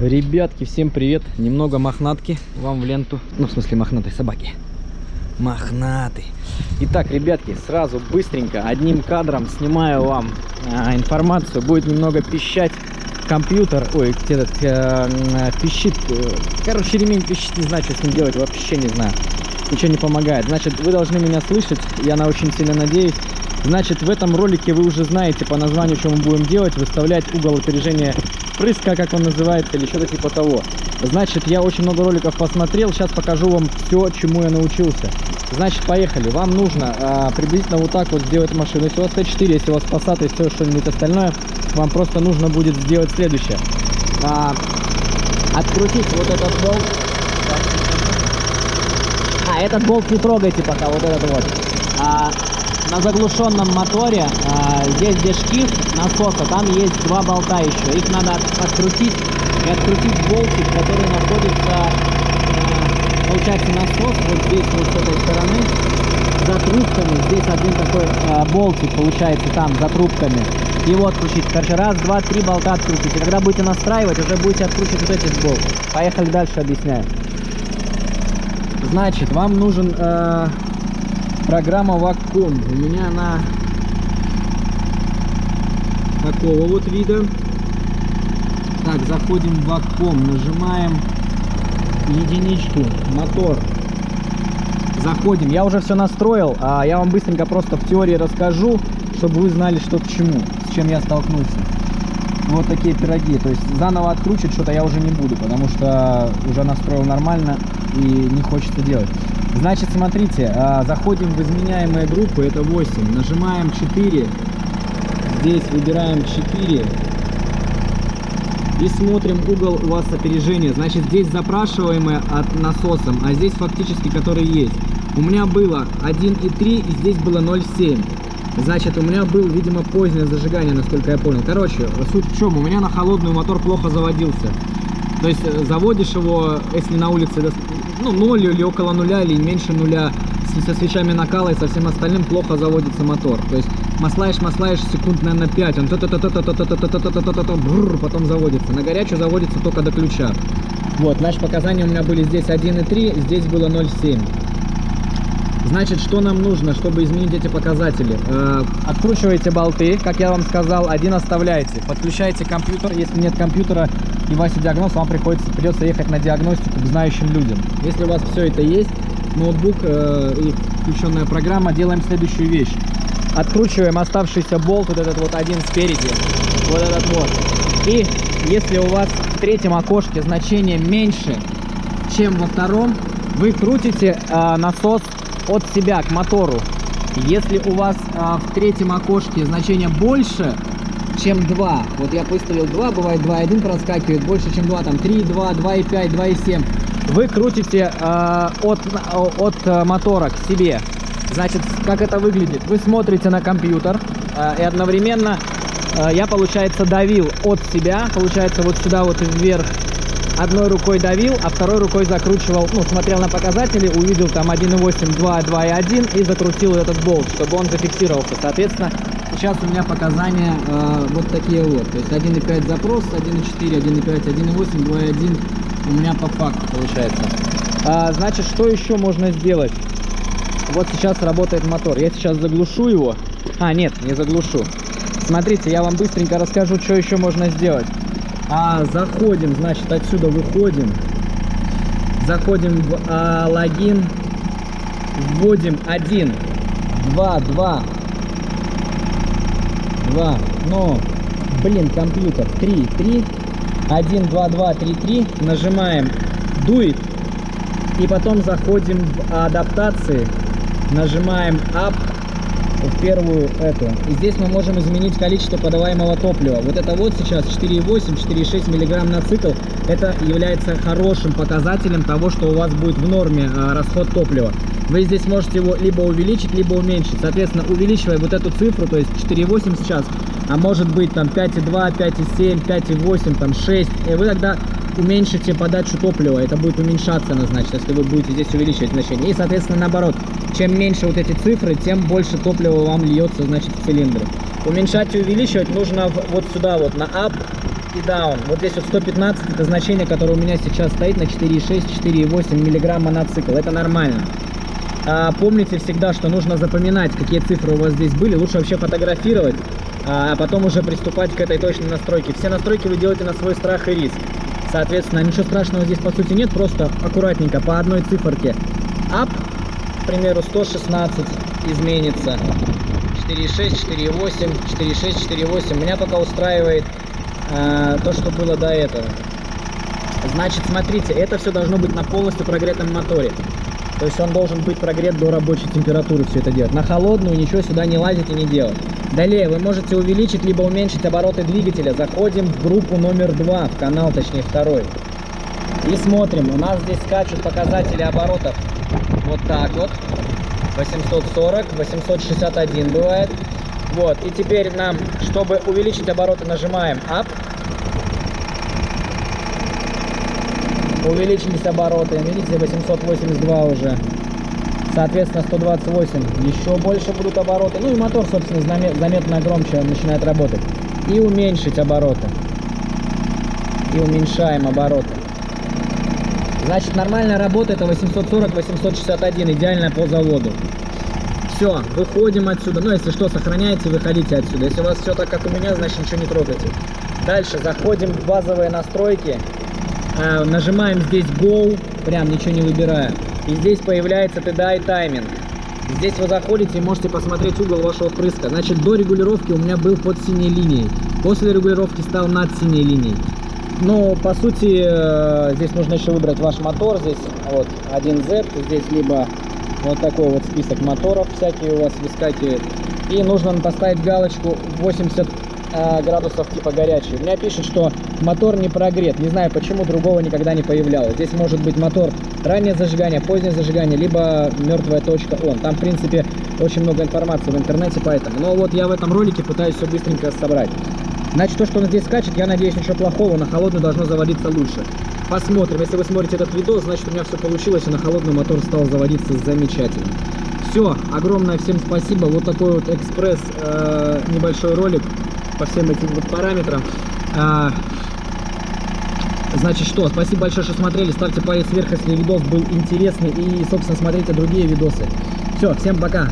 Ребятки, всем привет! Немного мохнатки вам в ленту. Ну, в смысле, мохнатой собаки. Мохнатый. Итак, ребятки, сразу быстренько, одним кадром снимаю вам а, информацию. Будет немного пищать компьютер. Ой, этот э, пищит. э, Короче, ремень пищит, не знаю, что с ним делать, вообще не знаю. Ничего не помогает. Значит, вы должны меня слышать, я на очень сильно надеюсь. Значит, в этом ролике вы уже знаете по названию, что мы будем делать. Выставлять угол опережения прыска, как он называется, или что-то типа того. Значит, я очень много роликов посмотрел. Сейчас покажу вам все, чему я научился. Значит, поехали. Вам нужно а, приблизительно вот так вот сделать машину. Если у вас Т4, если у вас Passat и все что-нибудь остальное, вам просто нужно будет сделать следующее. А, открутить вот этот болт. А, этот болт не трогайте пока, вот этот вот. А, на заглушенном моторе, а, здесь где шкив насоса, там есть два болта еще. Их надо от- открутить и открутить болтик, который находится, а, получается, насос вот здесь, вот с этой стороны, за трубками. Здесь один такой а, болтик получается там, за трубками. Его открутить. Короче, раз, два, три болта открутите. Когда будете настраивать, уже будете откручивать вот эти болты. Поехали дальше, объясняю. Значит, вам нужен э, программа Wacom. У меня она такого вот вида. Так, заходим в Wacom, нажимаем единичку, мотор. Заходим. Я уже все настроил, а я вам быстренько просто в теории расскажу, чтобы вы знали, что к чему, с чем я столкнулся. Вот такие пироги. То есть заново откручивать что-то я уже не буду, потому что уже настроил нормально и не хочется делать. Значит, смотрите, а, заходим в изменяемые группы, это 8, нажимаем 4, здесь выбираем 4 и смотрим угол у вас опережения. Значит, здесь запрашиваемое от насосом, а здесь фактически который есть. У меня было 1,3 и здесь было 0,7. Значит, у меня был, видимо, позднее зажигание, насколько я понял. Короче, суть в чем? У меня на холодную мотор плохо заводился. То есть э, заводишь его, если на улице ну, 0 или около нуля, или меньше нуля, со свечами накала и со всем остальным плохо заводится мотор. То есть маслаешь, маслаешь секунд, наверное, 5, он потом заводится. На горячую заводится только до ключа. Вот, наши показания у меня были здесь 1,3, здесь было 0,7. Значит, что нам нужно, чтобы изменить эти показатели? Откручиваете болты, как я вам сказал, один оставляете. Подключаете компьютер, если нет компьютера, и Вася диагноз, вам приходится, придется ехать на диагностику к знающим людям. Если у вас все это есть, ноутбук э, и включенная программа, делаем следующую вещь. Откручиваем оставшийся болт, вот этот вот один спереди, вот этот вот. И если у вас в третьем окошке значение меньше, чем во втором, вы крутите э, насос от себя к мотору. Если у вас э, в третьем окошке значение больше, чем 2, вот я выставил 2, бывает 2,1 проскакивает, больше, чем 2, там 3, 2, 2,5, 2,7, вы крутите э, от, от э, мотора к себе. Значит, как это выглядит? Вы смотрите на компьютер э, и одновременно э, я, получается, давил от себя, получается, вот сюда вот вверх одной рукой давил, а второй рукой закручивал, ну, смотрел на показатели, увидел там 1.8, 2, 2.1 и закрутил этот болт, чтобы он зафиксировался. Соответственно, сейчас у меня показания э, вот такие вот. То есть 1.5 запрос, 1.4, 1.5, 1.8, 2.1 у меня по факту получается. А, значит, что еще можно сделать? Вот сейчас работает мотор. Я сейчас заглушу его. А, нет, не заглушу. Смотрите, я вам быстренько расскажу, что еще можно сделать. А, заходим, значит, отсюда выходим. Заходим в а, логин. Вводим 1, 2, 2, 2, ну, блин, компьютер, 3, 3, 1, 2, 2, 3, 3, нажимаем дует, и потом заходим в адаптации, нажимаем up, в первую эту. И здесь мы можем изменить количество подаваемого топлива. Вот это вот сейчас 4,8, 4,6 миллиграмм на цикл. Это является хорошим показателем того, что у вас будет в норме а, расход топлива. Вы здесь можете его либо увеличить, либо уменьшить. Соответственно, увеличивая вот эту цифру, то есть 4,8 сейчас, а может быть там 5,2, 5,7, 5,8, там 6, и вы тогда уменьшите подачу топлива, это будет уменьшаться она, значит, если вы будете здесь увеличивать значение. И, соответственно, наоборот, чем меньше вот эти цифры, тем больше топлива вам льется, значит, в цилиндры. Уменьшать и увеличивать нужно вот сюда вот, на up, и down. Вот здесь вот 115 это значение, которое у меня сейчас стоит на 4,6, 4,8 миллиграмма на цикл. Это нормально. А, помните всегда, что нужно запоминать, какие цифры у вас здесь были. Лучше вообще фотографировать, а потом уже приступать к этой точной настройке. Все настройки вы делаете на свой страх и риск. Соответственно, ничего страшного здесь по сути нет, просто аккуратненько по одной циферке. Up, к примеру, 116 изменится. 4,6, 4,8, 4,6, 4,8. Меня пока устраивает э, то, что было до этого. Значит, смотрите, это все должно быть на полностью прогретом моторе. То есть он должен быть прогрет до рабочей температуры все это делать. На холодную ничего сюда не лазить и не делать. Далее вы можете увеличить либо уменьшить обороты двигателя. Заходим в группу номер 2, в канал точнее второй. И смотрим, у нас здесь скачут показатели оборотов вот так вот. 840, 861 бывает. Вот, и теперь нам, чтобы увеличить обороты, нажимаем Up. Увеличились обороты, видите, 882 уже. Соответственно, 128. Еще больше будут обороты. Ну и мотор, собственно, заметно громче начинает работать. И уменьшить обороты. И уменьшаем обороты. Значит, нормальная работа это 840-861, идеально по заводу. Все, выходим отсюда. Ну, если что, сохраняйте, выходите отсюда. Если у вас все так, как у меня, значит, ничего не трогайте. Дальше заходим в базовые настройки. Э, нажимаем здесь Go, прям ничего не выбирая. И здесь появляется TDI тайминг. Здесь вы заходите и можете посмотреть угол вашего впрыска. Значит, до регулировки у меня был под синей линией. После регулировки стал над синей линией. Но, по сути, э, здесь нужно еще выбрать ваш мотор. Здесь вот 1Z, здесь либо вот такой вот список моторов всякие у вас выскакивает. И нужно поставить галочку 80 э, градусов типа горячий. У меня пишет, что мотор не прогрет. Не знаю, почему другого никогда не появлялось. Здесь может быть мотор раннее зажигание, позднее зажигание, либо мертвая точка он. Там, в принципе, очень много информации в интернете, поэтому. Но вот я в этом ролике пытаюсь все быстренько собрать. Значит, то, что он здесь скачет, я надеюсь, ничего плохого, на холодную должно заводиться лучше. Посмотрим. Если вы смотрите этот видос, значит, у меня все получилось, и на холодный мотор стал заводиться замечательно. Все, огромное всем спасибо. Вот такой вот экспресс, э, небольшой ролик по всем этим вот параметрам. Э, значит, что, спасибо большое, что смотрели. Ставьте палец вверх, если видос был интересный. И, собственно, смотрите другие видосы. Все, всем пока.